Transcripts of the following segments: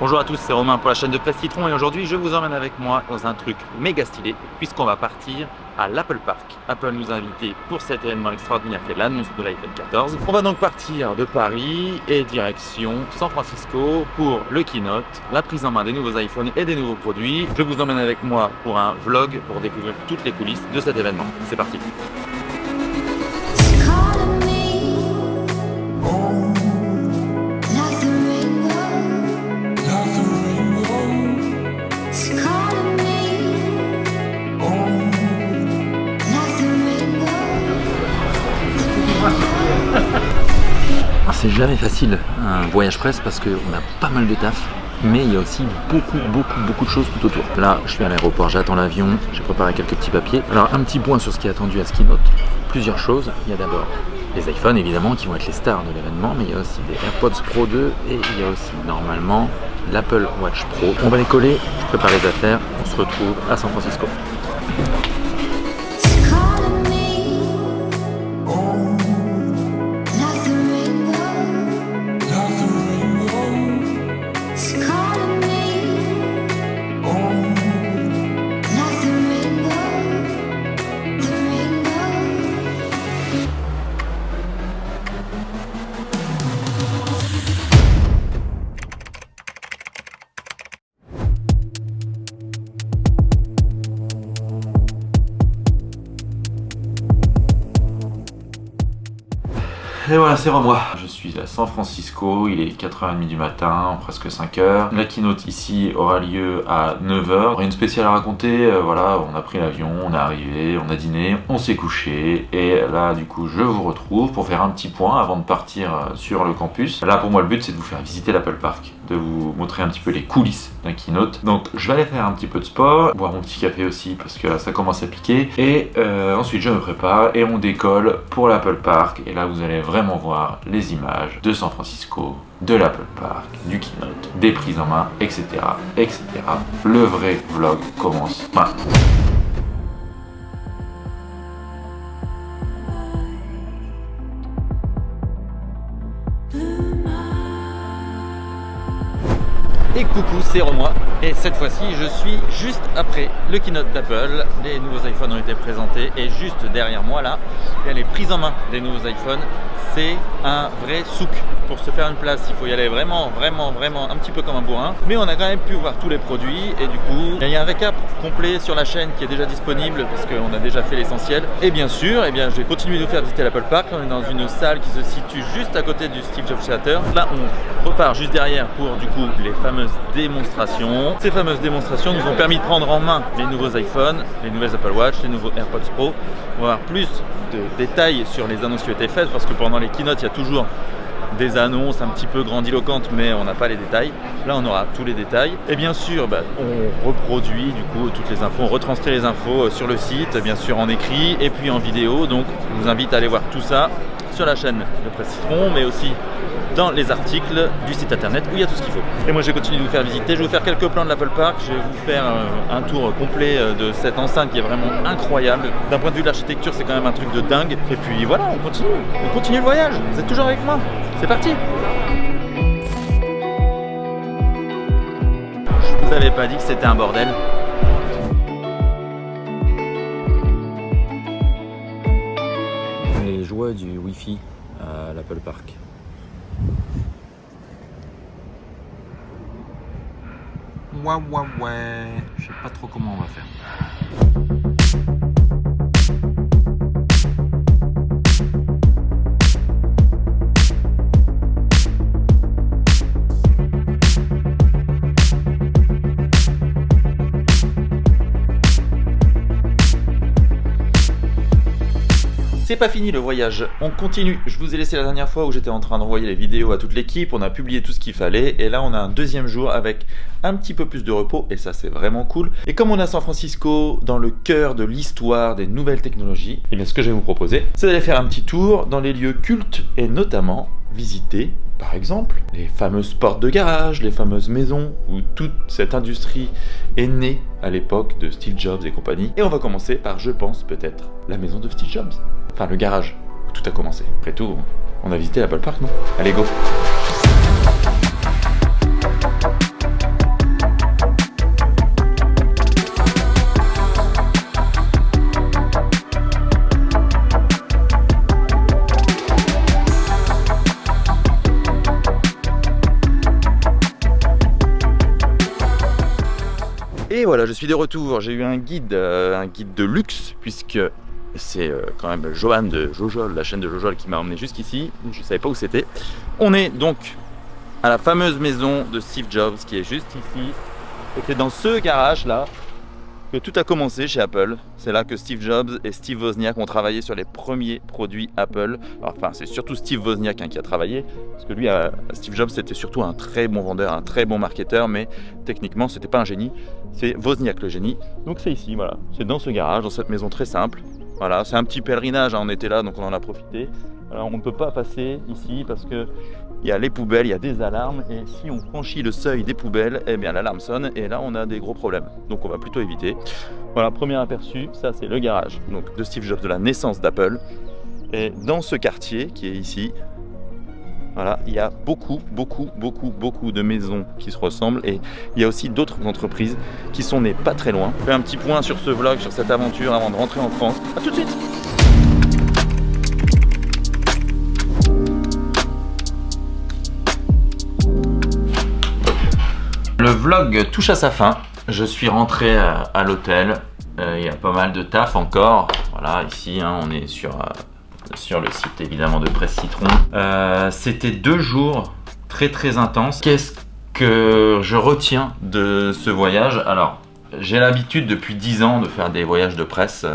Bonjour à tous, c'est Romain pour la chaîne de Presse Citron et aujourd'hui je vous emmène avec moi dans un truc méga stylé puisqu'on va partir à l'Apple Park. Apple nous a invités pour cet événement extraordinaire qui est l'annonce de l'iPhone 14. On va donc partir de Paris et direction San Francisco pour le keynote, la prise en main des nouveaux iPhones et des nouveaux produits. Je vous emmène avec moi pour un vlog pour découvrir toutes les coulisses de cet événement. C'est parti jamais facile un voyage presse parce qu'on a pas mal de taf mais il y a aussi beaucoup beaucoup beaucoup de choses tout autour. Là je suis à l'aéroport, j'attends l'avion, j'ai préparé quelques petits papiers. Alors un petit point sur ce qui est attendu à ce keynote, plusieurs choses. Il y a d'abord les iPhones évidemment qui vont être les stars de l'événement mais il y a aussi des AirPods Pro 2 et il y a aussi normalement l'Apple Watch Pro. On va les coller, je prépare les affaires, on se retrouve à San Francisco. Et voilà, c'est moi. Je suis à San Francisco, il est 4h30 du matin, presque 5h. La keynote ici aura lieu à 9h. Rien de spécial à raconter, euh, voilà, on a pris l'avion, on est arrivé, on a dîné, on s'est couché. Et là, du coup, je vous retrouve pour faire un petit point avant de partir euh, sur le campus. Là, pour moi, le but, c'est de vous faire visiter l'Apple Park, de vous montrer un petit peu les coulisses d'un keynote. Donc, je vais aller faire un petit peu de sport, boire mon petit café aussi, parce que ça commence à piquer. Et euh, ensuite, je me prépare et on décolle pour l'Apple Park. Et là, vous allez vraiment vraiment voir les images de San Francisco, de l'Apple Park, du keynote, des prises en main, etc. etc. Le vrai vlog commence maintenant. Et coucou, c'est Romois. Et cette fois-ci, je suis juste après le keynote d'Apple. Les nouveaux iPhones ont été présentés et juste derrière moi là, il y a les prises en main des nouveaux iPhones c'est un vrai souk. Pour se faire une place, il faut y aller vraiment, vraiment, vraiment un petit peu comme un bourrin. Mais on a quand même pu voir tous les produits et du coup, il y a un récap complet sur la chaîne qui est déjà disponible parce qu'on a déjà fait l'essentiel. Et bien sûr, eh bien, je vais continuer de vous faire visiter l'Apple Park. On est dans une salle qui se situe juste à côté du Steve Jobs Theater. Là, on repart juste derrière pour du coup les fameuses démonstrations. Ces fameuses démonstrations nous ont permis de prendre en main les nouveaux iPhones, les nouvelles Apple Watch, les nouveaux AirPods Pro. On va avoir plus de détails sur les annonces qui ont été faites parce que pendant les keynotes, il y a toujours des annonces un petit peu grandiloquentes mais on n'a pas les détails. Là on aura tous les détails. Et bien sûr bah, on reproduit du coup toutes les infos, on retranscrit les infos euh, sur le site, bien sûr en écrit et puis en vidéo. Donc je vous invite à aller voir tout ça sur la chaîne de Presse Citron mais aussi dans les articles du site internet où il y a tout ce qu'il faut. Et moi je vais continuer de vous faire visiter, je vais vous faire quelques plans de l'Apple Park, je vais vous faire euh, un tour complet euh, de cette enceinte qui est vraiment incroyable. D'un point de vue de l'architecture c'est quand même un truc de dingue. Et puis voilà, on continue, on continue le voyage, vous êtes toujours avec moi, c'est parti Je vous avais pas dit que c'était un bordel les joies du Wi-Fi à l'Apple Park. Ouais, ouais, ouais. Je sais pas trop comment on va faire. C'est pas fini le voyage, on continue. Je vous ai laissé la dernière fois où j'étais en train d'envoyer les vidéos à toute l'équipe, on a publié tout ce qu'il fallait, et là on a un deuxième jour avec un petit peu plus de repos, et ça c'est vraiment cool. Et comme on a San Francisco dans le cœur de l'histoire des nouvelles technologies, et eh bien ce que je vais vous proposer, c'est d'aller faire un petit tour dans les lieux cultes, et notamment visiter par exemple, les fameuses portes de garage, les fameuses maisons où toute cette industrie est née à l'époque de Steve Jobs et compagnie. Et on va commencer par, je pense, peut-être, la maison de Steve Jobs. Enfin, le garage, où tout a commencé. Après tout, on a visité l'Apple Park, non? Allez, go Et voilà, je suis de retour. J'ai eu un guide, euh, un guide de luxe, puisque c'est euh, quand même Johan de Jojol, la chaîne de Jojol, qui m'a emmené jusqu'ici. Je ne savais pas où c'était. On est donc à la fameuse maison de Steve Jobs, qui est juste ici. Et c'est dans ce garage-là que tout a commencé chez Apple. C'est là que Steve Jobs et Steve Wozniak ont travaillé sur les premiers produits Apple. Enfin, c'est surtout Steve Wozniak hein, qui a travaillé, parce que lui, euh, Steve Jobs, c'était surtout un très bon vendeur, un très bon marketeur, mais techniquement, c'était pas un génie. C'est Wozniak le génie. Donc c'est ici, voilà. C'est dans ce garage, dans cette maison très simple. Voilà, c'est un petit pèlerinage, hein. on était là, donc on en a profité. Alors on ne peut pas passer ici parce que il y a les poubelles, il y a des alarmes et si on franchit le seuil des poubelles, eh bien l'alarme sonne et là on a des gros problèmes. Donc on va plutôt éviter. Voilà, premier aperçu, ça c'est le garage donc, de Steve Jobs, de la naissance d'Apple. Et dans ce quartier qui est ici, voilà, il y a beaucoup, beaucoup, beaucoup, beaucoup de maisons qui se ressemblent et il y a aussi d'autres entreprises qui sont nées pas très loin. Je fais un petit point sur ce vlog, sur cette aventure avant de rentrer en France. A tout de suite Le vlog touche à sa fin. Je suis rentré à, l'hôtel. Euh, il y a pas mal de taf encore. Voilà, ici, hein, on est sur, euh, sur le site évidemment de Presse Citron. Euh, c'était deux jours très très intenses. Qu'est-ce que je retiens de ce voyage? Alors, j'ai l'habitude depuis 10 ans de faire des voyages de presse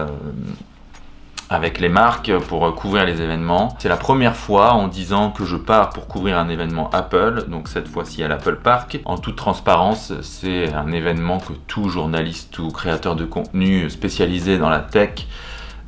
avec les marques pour couvrir les événements. C'est la première fois en disant que je pars pour couvrir un événement Apple, donc cette fois-ci à l'Apple Park. En toute transparence, c'est un événement que tout journaliste ou créateur de contenu spécialisé dans la tech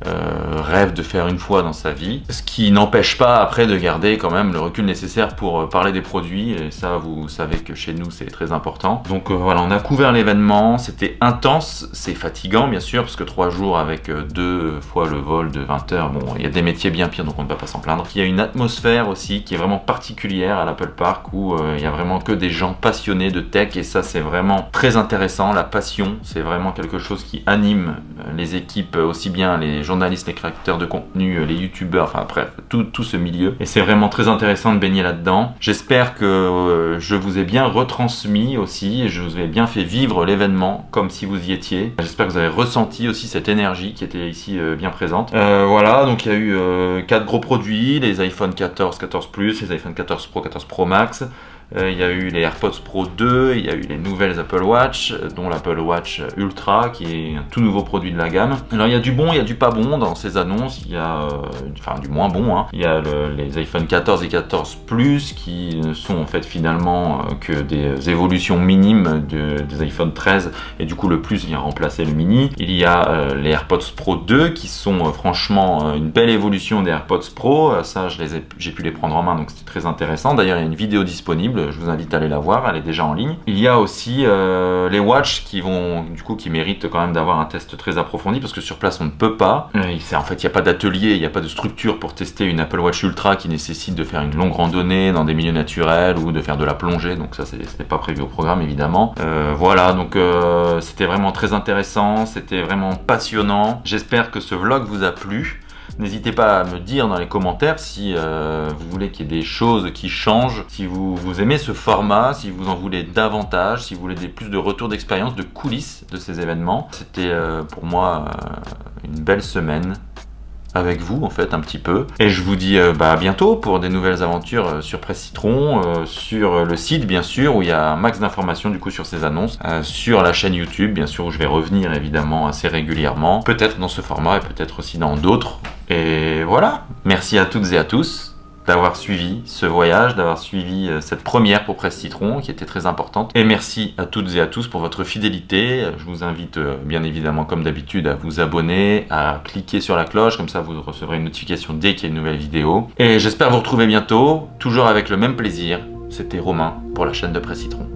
euh, rêve de faire une fois dans sa vie. Ce qui n'empêche pas après de garder quand même le recul nécessaire pour euh, parler des produits. Et ça, vous savez que chez nous, c'est très important. Donc euh, voilà, on a couvert l'événement. C'était intense. C'est fatigant, bien sûr, parce que trois jours avec deux fois le vol de 20 heures, bon, il y a des métiers bien pires, donc on ne va pas s'en plaindre. Il y a une atmosphère aussi qui est vraiment particulière à l'Apple Park où il y a vraiment que des gens passionnés de tech. Et ça, c'est vraiment très intéressant. La passion, c'est vraiment quelque chose qui anime les équipes, aussi bien les gens journalistes, les créateurs de contenu, euh, les youtubeurs, enfin bref, tout, tout ce milieu. Et c'est vraiment très intéressant de baigner là-dedans. J'espère que euh, je vous ai bien retransmis aussi, et je vous ai bien fait vivre l'événement comme si vous y étiez. J'espère que vous avez ressenti aussi cette énergie qui était ici euh, bien présente. voilà, donc il y a eu quatre gros produits, les iPhone 14, 14 Plus, les iPhone 14 Pro, 14 Pro Max, il y a eu les AirPods Pro 2, il y a eu les nouvelles Apple Watch, euh, dont l'Apple Watch Ultra, qui est un tout nouveau produit de la gamme. Alors il y a du bon, il y a du pas bon dans ces annonces, il y a, euh, enfin du moins bon, hein. il y a les iPhone 14 et 14 Plus, qui ne sont en fait finalement que des évolutions minimes des iPhone 13, et du coup le Plus vient remplacer le Mini. Il y a les AirPods Pro 2, qui sont franchement une belle évolution des AirPods Pro, ça j'ai pu les prendre en main, donc c'était très intéressant. D'ailleurs il y a une vidéo disponible je vous invite à aller la voir, elle est déjà en ligne. Il y a aussi euh, les watch qui vont, du coup, qui méritent quand même d'avoir un test très approfondi parce que sur place on ne peut pas. Euh, en fait, il n'y a pas d'atelier, il n'y a pas de structure pour tester une Apple Watch Ultra qui nécessite de faire une longue randonnée dans des milieux naturels ou de faire de la plongée, donc ça c'était pas prévu au programme évidemment. Euh, voilà, donc c'était vraiment très intéressant, c'était vraiment passionnant. J'espère que ce vlog vous a plu. N'hésitez pas à me dire dans les commentaires si euh, vous voulez qu'il y ait des choses qui changent, si vous, aimez ce format, si vous en voulez davantage, si vous voulez plus de retours d'expérience, de coulisses de ces événements. C'était euh, pour moi euh, une belle semaine avec vous en fait un petit peu. Et je vous dis bah, à bientôt pour des nouvelles aventures sur Presse Citron, sur le site bien sûr où il y a un max d'informations du coup sur ces annonces, sur la chaîne YouTube bien sûr où je vais revenir évidemment assez régulièrement, peut-être dans ce format et peut-être aussi dans d'autres. Et voilà, merci à toutes et à tous d'avoir suivi ce voyage, d'avoir suivi euh, cette première pour Presse Citron qui était très importante. Et merci à toutes et à tous pour votre fidélité. Je vous invite euh, bien évidemment comme d'habitude à vous abonner, à cliquer sur la cloche, comme ça vous recevrez une notification dès qu'il y a une nouvelle vidéo. Et j'espère vous retrouver bientôt, toujours avec le même plaisir. C'était Romain pour la chaîne de Presse Citron.